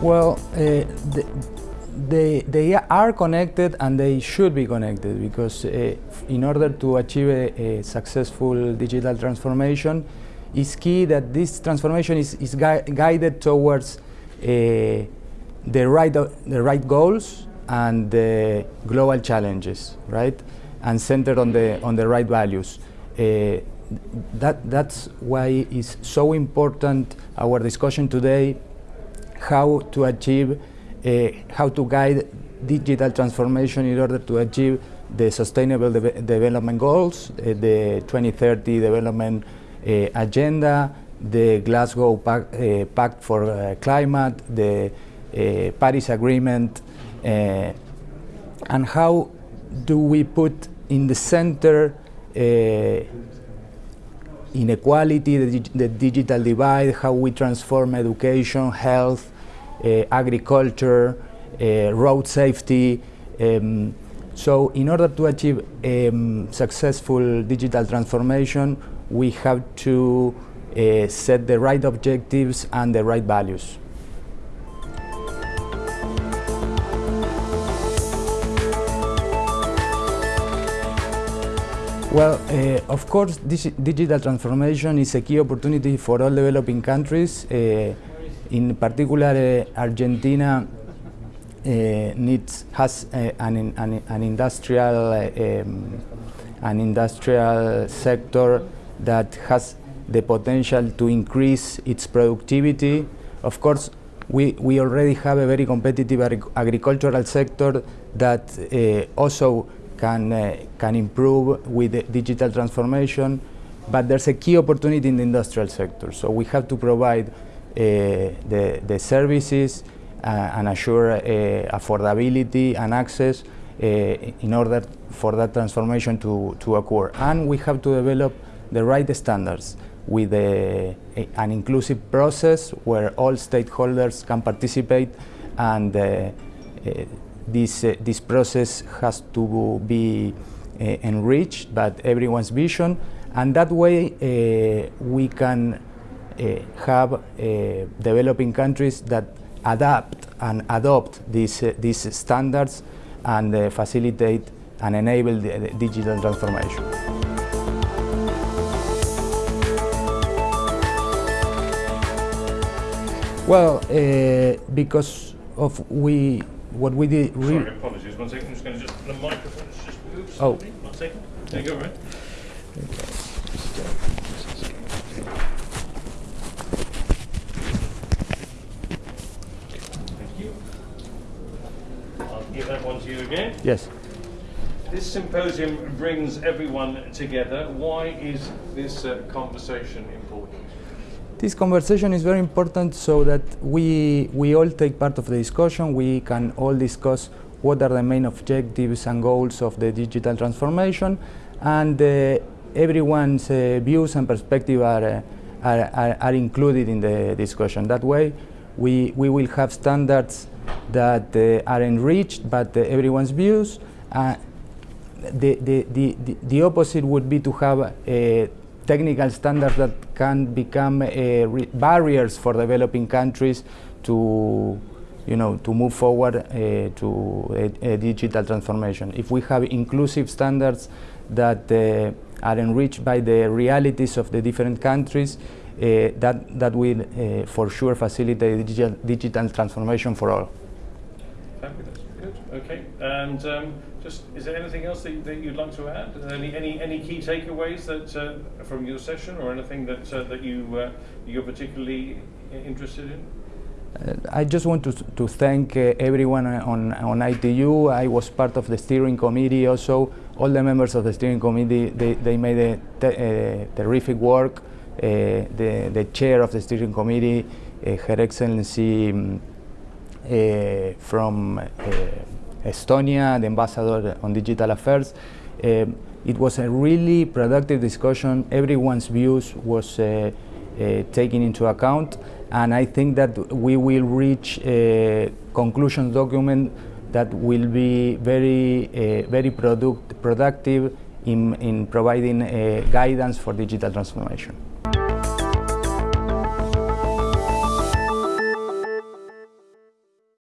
Well, uh, they, they are connected and they should be connected because uh, in order to achieve a, a, successful digital transformation, it's key that this transformation is, is gui guided towards uh, the, right, the right goals and the global challenges, right? And centered on the, on the right values. Uh, that, that's why it's so important our discussion today how to achieve, uh, how to guide digital transformation in order to achieve the Sustainable de Development Goals, uh, the 2030 Development uh, Agenda, the Glasgow Pact, uh, Pact for uh, Climate, the Paris Agreement, and how do we put in the center inequality, the, the, digital divide, how we transform education, health, uh, agriculture, uh, road safety. Um, so in order to achieve um, successful digital transformation, we have to uh, set the right objectives and the right values. Well, uh, of course, digital transformation is a key opportunity for all developing countries. Uh, in particular, uh, Argentina uh, needs has uh, an, an, an, industrial um, an industrial sector that has the potential to increase its productivity. Of course, we, we already have a very competitive agricultural sector that uh, also can, uh, can improve with digital transformation, but there's a key opportunity in the industrial sector. So we have to provide uh, the, the services uh, and assure uh, affordability and access uh, in order for that transformation to, to occur. And we have to develop the right standards with a, a, an inclusive process where all stakeholders can participate and uh, this, uh, this process has to be uh, enriched by everyone's vision and that way uh, we can uh, have uh, developing countries that adapt and adopt these, uh, these standards and facilitate and enable the, the digital transformation. Well, because of we what we did. Sorry, apologies. One second. I'm just going to just the microphone just. Oh, one second. There you go, right? Thank you. I'll give that one to you again. Yes. This symposium brings everyone together. Why is this uh, conversation important? This conversation is very important so that we, we all take part of the discussion, we can all discuss what are the main objectives and goals of the digital transformation and uh, everyone's uh, views and perspective are, uh, are, are, included in the discussion. That way we, we will have standards that uh, are enriched by uh, everyone's views. Uh, the, the, the, the, opposite would be to have technical standards that can become uh, barriers for developing countries to you know, to move forward uh, to a, a, digital transformation. If we have inclusive standards that uh, are enriched by the realities of the different countries, uh, that, that will uh, for sure facilitate digital, digital transformation for all. Okay. And um, just, is there anything else that, that you'd like to add? Any, any, any key takeaways that, uh, from your session or anything that, uh, that you, uh, you're particularly interested in? Uh, I just want to, to thank uh, everyone on, on ITU. I was part of the steering committee also. All the members of the steering committee, they, they made a te terrific work. Uh, the, the chair of the steering committee, Her Excellency um, from Estonia, the ambassador on digital affairs. Uh, it was a really productive discussion. Everyone's views was uh, uh, taken into account, and I think that we will reach a conclusion document that will be very, uh, very product, productive in, in providing uh, guidance for digital transformation.